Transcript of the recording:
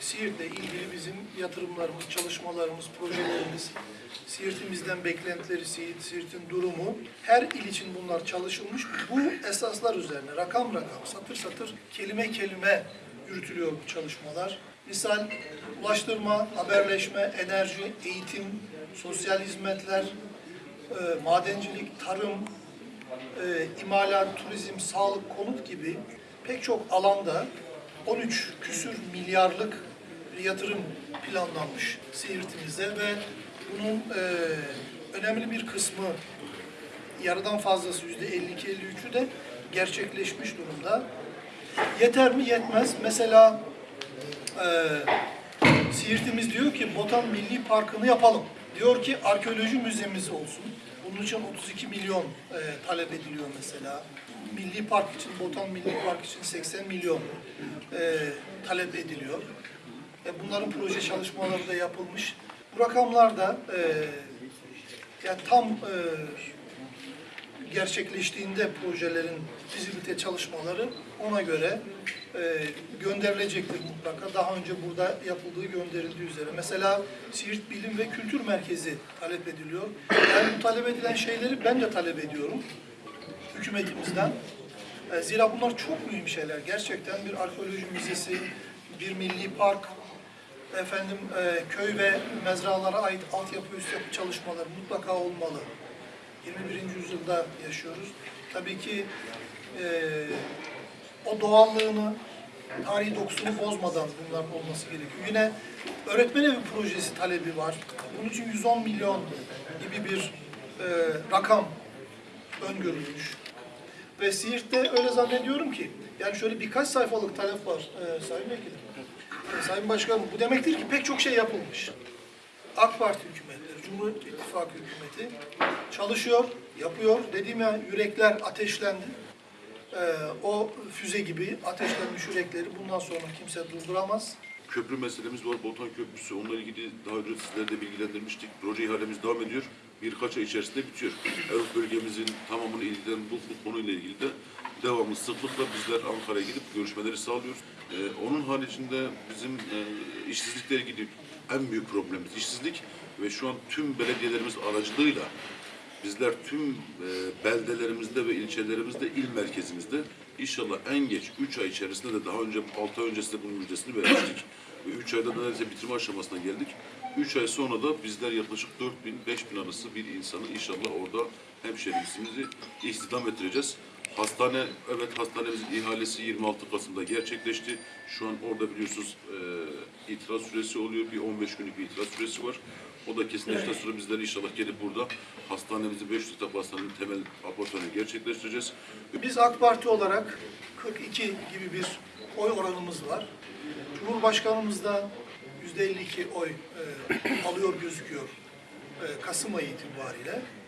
Siirt'le ilgili bizim yatırımlarımız, çalışmalarımız, projelerimiz, Siirt'imizden beklentileri, Siirt, Siirt'in durumu, her il için bunlar çalışılmış. Bu esaslar üzerine rakam rakam, satır satır, kelime kelime yürütülüyor bu çalışmalar. Misal ulaştırma, haberleşme, enerji, eğitim, sosyal hizmetler, e, madencilik, tarım, e, imalat, turizm, sağlık, konut gibi pek çok alanda 13 küsür milyarlık bir yatırım planlanmış Siirt'imize ve bunun e, önemli bir kısmı yarıdan fazlası yüzde 52-53'ü de gerçekleşmiş durumda. Yeter mi? Yetmez. Mesela e, Siirt'imiz diyor ki Botan Milli Parkı'nı yapalım. Diyor ki arkeoloji müzemiz olsun. Bunun için 32 milyon e, talep ediliyor mesela. Milli Park için, Botan Milli Park için 80 milyon e, talep ediliyor. E, bunların proje çalışmaları da yapılmış. Bu rakamlar da e, yani tam e, gerçekleştiğinde projelerin fizibilite çalışmaları ona göre e, gönderilecektir mutlaka. Daha önce burada yapıldığı gönderildiği üzere. Mesela Siirt Bilim ve Kültür Merkezi talep ediliyor. Yani bu talep edilen şeyleri ben de talep ediyorum hükümetimizden. E, zira bunlar çok mühim şeyler. Gerçekten bir arkeoloji müzesi, bir milli park, efendim e, köy ve mezralara ait altyapı üst yapı çalışmaları mutlaka olmalı. 21. yüzyılda yaşıyoruz. Tabii ki e, o doğallığını, tarihi dokusunu bozmadan bunların olması gerekiyor. Yine öğretmen evi projesi talebi var. Bunun için 110 milyon gibi bir e, rakam öngörülmüş. Ve Siirt'te öyle zannediyorum ki, yani şöyle birkaç sayfalık talep var e, Sayın Vekilim. E, Sayın Başkanım, bu demektir ki pek çok şey yapılmış. AK Parti hükümetleri, Cumhur İttifakı hükümeti çalışıyor, yapıyor. Dediğim ya yürekler ateşlendi. E, o füze gibi ateşlenmiş yürekleri bundan sonra kimse durduramaz. Köprü meselemiz var. Botan Köprüsü. Onunla ilgili daha önce sizleri de bilgilendirmiştik. Proje ihalemiz devam ediyor. Birkaç ay içerisinde bitiyor. Avrupa bölgemizin tamamını ilgilen bu, bu konuyla ilgili de devamlı sıklıkla bizler Ankara'ya gidip görüşmeleri sağlıyoruz. Ee, onun haricinde bizim e, işsizlikle ilgili en büyük problemimiz işsizlik ve şu an tüm belediyelerimiz aracılığıyla Bizler tüm e, beldelerimizde ve ilçelerimizde, il merkezimizde inşallah en geç 3 ay içerisinde de daha önce 6 ay öncesinde bunun müjdesini vermiştik. Ve 3 ayda neredeyse bitirme aşamasına geldik. 3 ay sonra da bizler yaklaşık 4 bin, 5 bin arası bir insanı inşallah orada hemşehrimizi istihdam ettireceğiz. Hastane, evet hastanemizin ihalesi 26 Kasım'da gerçekleşti. Şu an orada biliyorsunuz e, itiraz süresi oluyor. Bir 15 günlük bir itiraz süresi var. O da kesinleştikten sonra bizler inşallah gelip burada hastanemizi 500 yatak hastanenin temel operasyonunu gerçekleştireceğiz. Biz AK Parti olarak 42 gibi bir oy oranımız var. Cumhurbaşkanımız da %52 oy e, alıyor gözüküyor e, Kasım ayı itibariyle.